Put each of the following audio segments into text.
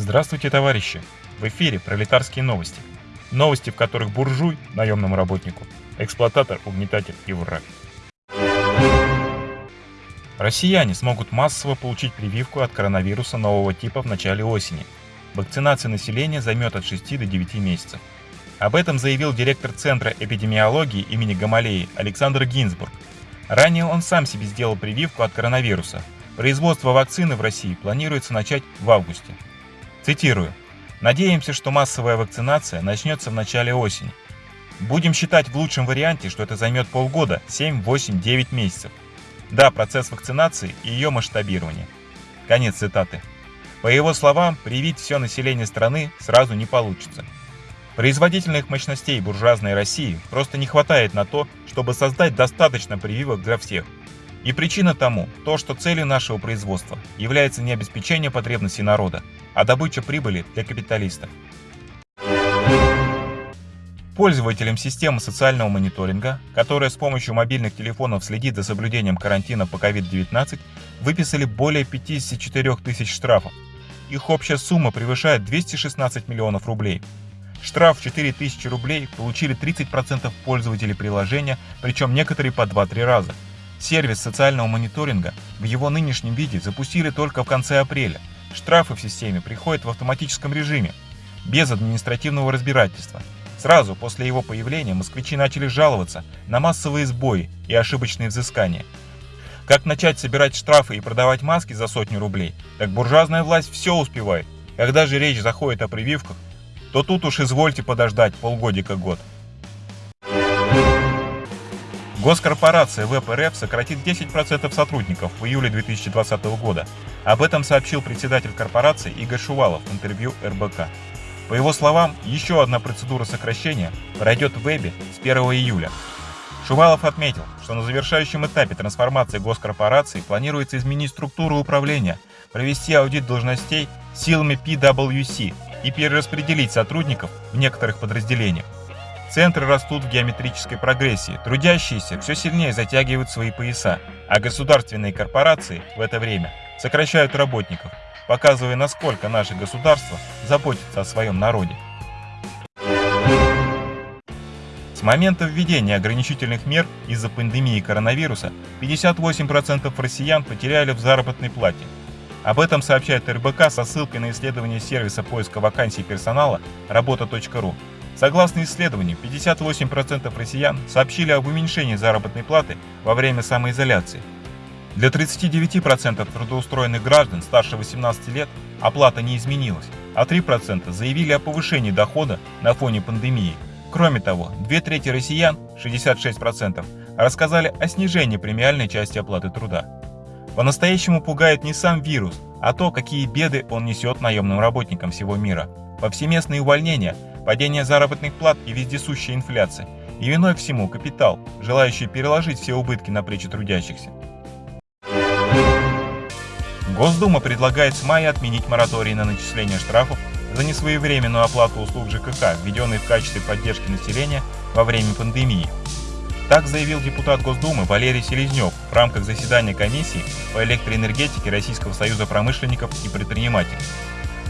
Здравствуйте, товарищи! В эфире пролетарские новости. Новости, в которых буржуй, наемному работнику, эксплуататор, угнетатель и враг. Россияне смогут массово получить прививку от коронавируса нового типа в начале осени. Вакцинация населения займет от 6 до 9 месяцев. Об этом заявил директор Центра эпидемиологии имени Гамалеи Александр Гинзбург. Ранее он сам себе сделал прививку от коронавируса. Производство вакцины в России планируется начать в августе. Цитирую. «Надеемся, что массовая вакцинация начнется в начале осени. Будем считать в лучшем варианте, что это займет полгода, 7, 8, 9 месяцев. Да, процесс вакцинации и ее масштабирование». Конец цитаты. По его словам, привить все население страны сразу не получится. Производительных мощностей буржуазной России просто не хватает на то, чтобы создать достаточно прививок для всех. И причина тому – то, что целью нашего производства является не обеспечение потребностей народа, а добыча прибыли для капиталистов. Пользователям системы социального мониторинга, которая с помощью мобильных телефонов следит за соблюдением карантина по COVID-19, выписали более 54 тысяч штрафов. Их общая сумма превышает 216 миллионов рублей. Штраф в 4000 рублей получили 30% пользователей приложения, причем некоторые по 2-3 раза. Сервис социального мониторинга в его нынешнем виде запустили только в конце апреля. Штрафы в системе приходят в автоматическом режиме, без административного разбирательства. Сразу после его появления москвичи начали жаловаться на массовые сбои и ошибочные взыскания. Как начать собирать штрафы и продавать маски за сотню рублей, так буржуазная власть все успевает. Когда же речь заходит о прививках, то тут уж извольте подождать полгодика-год. Госкорпорация ВПРФ сократит 10% сотрудников в июле 2020 года. Об этом сообщил председатель корпорации Игорь Шувалов в интервью РБК. По его словам, еще одна процедура сокращения пройдет в вебе с 1 июля. Шувалов отметил, что на завершающем этапе трансформации госкорпорации планируется изменить структуру управления, провести аудит должностей силами PwC и перераспределить сотрудников в некоторых подразделениях. Центры растут в геометрической прогрессии, трудящиеся все сильнее затягивают свои пояса, а государственные корпорации в это время сокращают работников, показывая, насколько наше государство заботится о своем народе. С момента введения ограничительных мер из-за пандемии коронавируса 58% россиян потеряли в заработной плате. Об этом сообщает РБК со ссылкой на исследование сервиса поиска вакансий персонала работа.ру. Согласно исследованию, 58% россиян сообщили об уменьшении заработной платы во время самоизоляции. Для 39% трудоустроенных граждан старше 18 лет оплата не изменилась, а 3% заявили о повышении дохода на фоне пандемии. Кроме того, две трети россиян, 66%, рассказали о снижении премиальной части оплаты труда. По-настоящему пугает не сам вирус, а то, какие беды он несет наемным работникам всего мира. Повсеместные увольнения падение заработных плат и вездесущая инфляция. И виной всему капитал, желающий переложить все убытки на плечи трудящихся. Госдума предлагает с мая отменить мораторий на начисление штрафов за несвоевременную оплату услуг ЖКХ, введенной в качестве поддержки населения во время пандемии. Так заявил депутат Госдумы Валерий Селезнев в рамках заседания комиссии по электроэнергетике Российского союза промышленников и предпринимателей.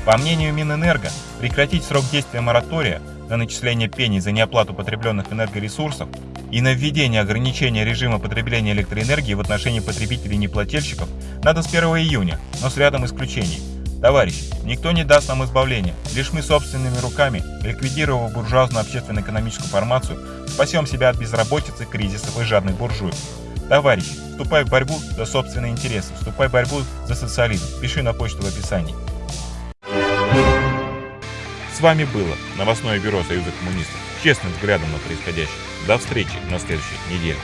По мнению Минэнерго, прекратить срок действия моратория на начисление пений за неоплату потребленных энергоресурсов и на введение ограничения режима потребления электроэнергии в отношении потребителей-неплательщиков надо с 1 июня, но с рядом исключений. Товарищи, никто не даст нам избавления, лишь мы собственными руками, ликвидировав буржуазную общественно-экономическую формацию, спасем себя от безработицы, кризисов и жадных буржуев. Товарищи, вступай в борьбу за собственные интересы, вступай в борьбу за социализм, пиши на почту в описании. С вами было новостное бюро Союза коммунистов. Честным взглядом на происходящее. До встречи на следующей неделе.